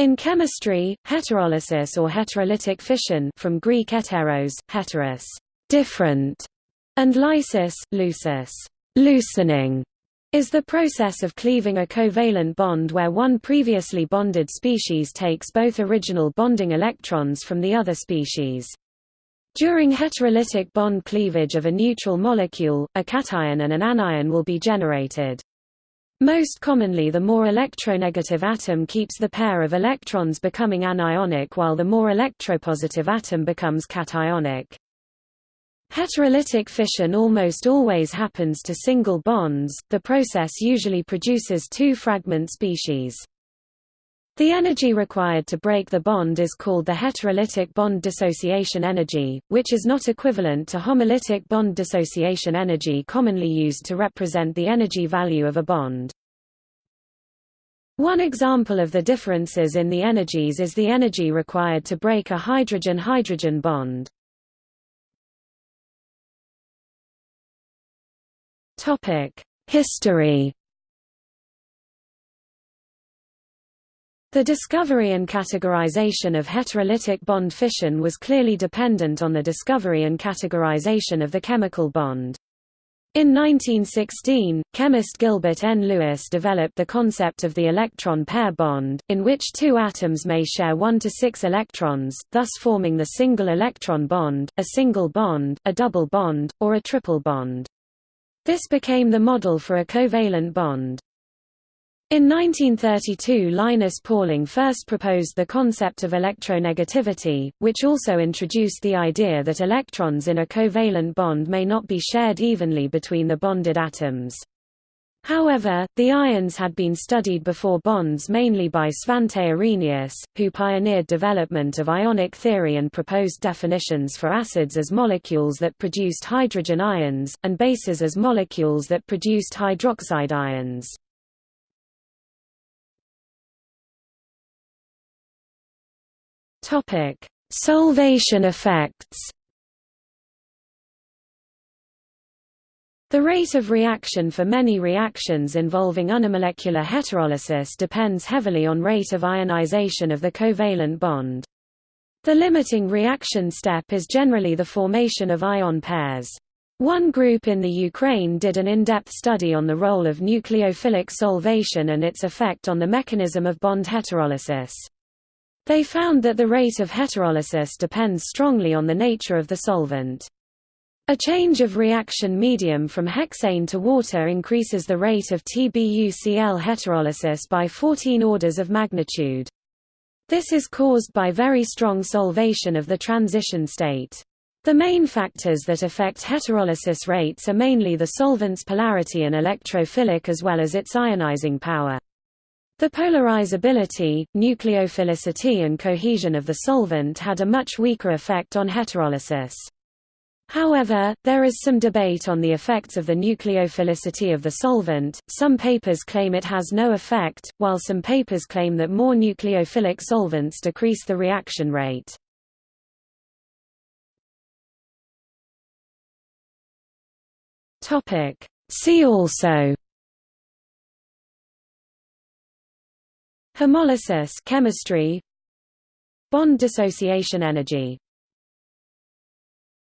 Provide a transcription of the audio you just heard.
In chemistry, heterolysis or heterolytic fission from Greek heteros, heteros, different, and lysis, lucis, loosening, is the process of cleaving a covalent bond where one previously bonded species takes both original bonding electrons from the other species. During heterolytic bond cleavage of a neutral molecule, a cation and an anion will be generated. Most commonly the more electronegative atom keeps the pair of electrons becoming anionic while the more electropositive atom becomes cationic. Heterolytic fission almost always happens to single bonds, the process usually produces two fragment species. The energy required to break the bond is called the heterolytic bond dissociation energy, which is not equivalent to homolytic bond dissociation energy commonly used to represent the energy value of a bond. One example of the differences in the energies is the energy required to break a hydrogen-hydrogen bond. History The discovery and categorization of heterolytic bond fission was clearly dependent on the discovery and categorization of the chemical bond. In 1916, chemist Gilbert N. Lewis developed the concept of the electron pair bond, in which two atoms may share 1 to 6 electrons, thus forming the single electron bond, a single bond, a double bond, or a triple bond. This became the model for a covalent bond. In 1932 Linus Pauling first proposed the concept of electronegativity, which also introduced the idea that electrons in a covalent bond may not be shared evenly between the bonded atoms. However, the ions had been studied before bonds mainly by Svante Arrhenius, who pioneered development of ionic theory and proposed definitions for acids as molecules that produced hydrogen ions, and bases as molecules that produced hydroxide ions. Topic: Solvation effects. The rate of reaction for many reactions involving unimolecular heterolysis depends heavily on rate of ionization of the covalent bond. The limiting reaction step is generally the formation of ion pairs. One group in the Ukraine did an in-depth study on the role of nucleophilic solvation and its effect on the mechanism of bond heterolysis. They found that the rate of heterolysis depends strongly on the nature of the solvent. A change of reaction medium from hexane to water increases the rate of TBUCl heterolysis by 14 orders of magnitude. This is caused by very strong solvation of the transition state. The main factors that affect heterolysis rates are mainly the solvent's polarity and electrophilic as well as its ionizing power. The polarizability, nucleophilicity and cohesion of the solvent had a much weaker effect on heterolysis. However, there is some debate on the effects of the nucleophilicity of the solvent. Some papers claim it has no effect, while some papers claim that more nucleophilic solvents decrease the reaction rate. Topic: See also Homolysis chemistry Bond dissociation energy